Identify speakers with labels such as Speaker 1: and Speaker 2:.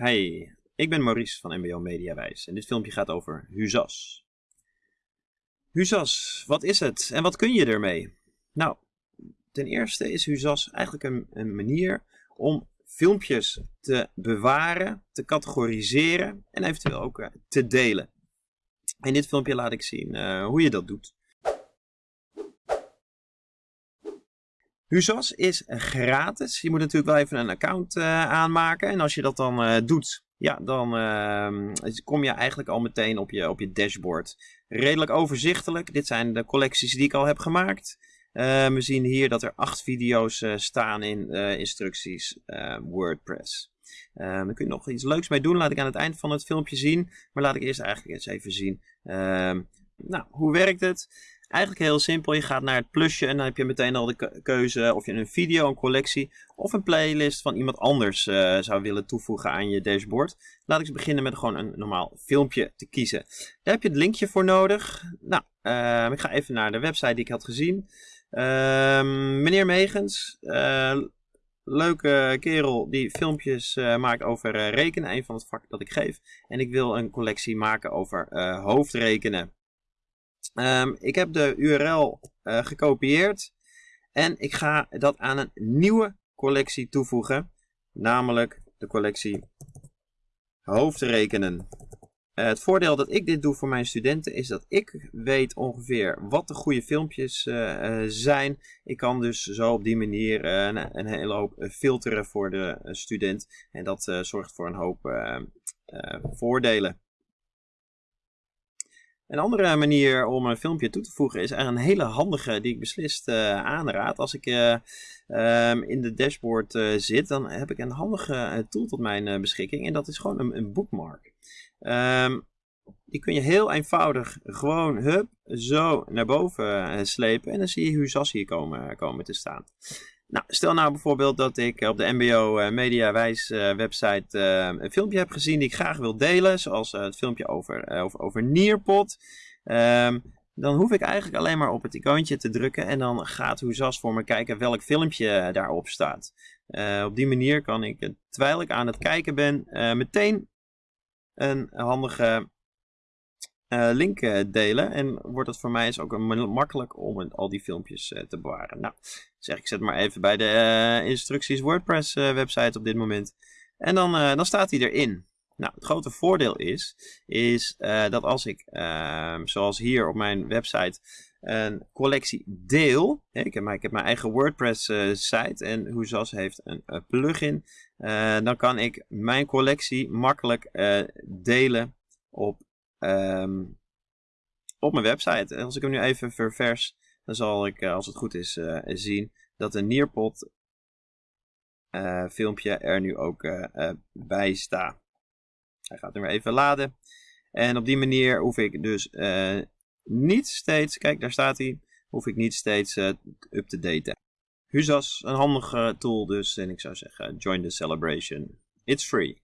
Speaker 1: Hey, ik ben Maurice van MBO Mediawijs en dit filmpje gaat over Huzas. Huzas, wat is het en wat kun je ermee? Nou, ten eerste is Huzas eigenlijk een, een manier om filmpjes te bewaren, te categoriseren en eventueel ook eh, te delen. In dit filmpje laat ik zien uh, hoe je dat doet. Huzas is gratis. Je moet natuurlijk wel even een account uh, aanmaken. En als je dat dan uh, doet, ja, dan uh, kom je eigenlijk al meteen op je, op je dashboard. Redelijk overzichtelijk. Dit zijn de collecties die ik al heb gemaakt. we zien hier dat er acht video's staan in instructies WordPress. daar kun je nog iets leuks mee doen. Laat ik aan het eind van het filmpje zien. Maar laat ik eerst eigenlijk eens even zien. Ehm, nou, hoe werkt het? Eigenlijk heel simpel. Je gaat naar het plusje en dan heb je meteen al de keuze of je een video, een collectie of een playlist van iemand anders uh, zou willen toevoegen aan je dashboard. Laat ik eens beginnen met gewoon een normaal filmpje te kiezen. Daar heb je het linkje voor nodig. Nou, uh, ik ga even naar de website die ik had gezien. Uh, meneer Megens, eh, leuke kerel die filmpjes maakt over rekenen, een van het vak dat ik geef. En ik wil een collectie maken over hoofdrekenen. Um, ik heb de URL uh, gekopieerd en ik ga dat aan een nieuwe collectie toevoegen, namelijk de collectie hoofdrekenen. Uh, het voordeel dat ik dit doe voor mijn studenten is dat ik weet ongeveer wat de goede filmpjes uh, zijn. Ik kan dus zo op die manier een, hele hoop filteren voor de student en dat zorgt voor een hoop voordelen. Een andere manier om een filmpje toe te voegen is een hele handige die ik beslist uh, aanraad. Als ik uh, um, in de dashboard uh, zit, dan heb ik een handige tool tot mijn beschikking en dat is gewoon een, een bookmark. Um, die kun je heel eenvoudig gewoon hup, zo naar boven slepen en dan zie je Huzas hier komen, komen te staan. Nou, stel nou bijvoorbeeld dat ik op de MBO uh, Mediawijs uh, website een filmpje heb gezien die ik graag wil delen, zoals het filmpje over, over, over Nearpod. Um, dan hoef ik eigenlijk alleen maar op het icoontje te drukken en dan gaat Hoezas voor me kijken welk filmpje daarop staat. op die manier kan ik, terwijl ik aan het kijken ben, meteen een handige link uh, delen. En wordt het voor mij is ook makkelijk om al die filmpjes uh, te bewaren. Nou, zeg ik zet maar even bij de instructies WordPress website op dit moment. En dan, dan staat hij erin. Nou, het grote voordeel is, is dat als ik, ehm, zoals hier op mijn website, een collectie deel. Hè, ik, heb mijn, ik heb mijn eigen WordPress site en Hoezas heeft een, een plugin. dan kan ik mijn collectie makkelijk delen op um, op mijn website. En als ik hem nu even ververs, dan zal ik, uh, als het goed is, uh, zien dat een Nearpod uh, filmpje er nu ook bij staat. Hij gaat nu weer even laden. En op die manier hoef ik dus niet steeds, kijk daar staat hij, hoef ik niet steeds up te daten. Huzas, een handige tool dus. En ik zou zeggen, join the celebration. It's free.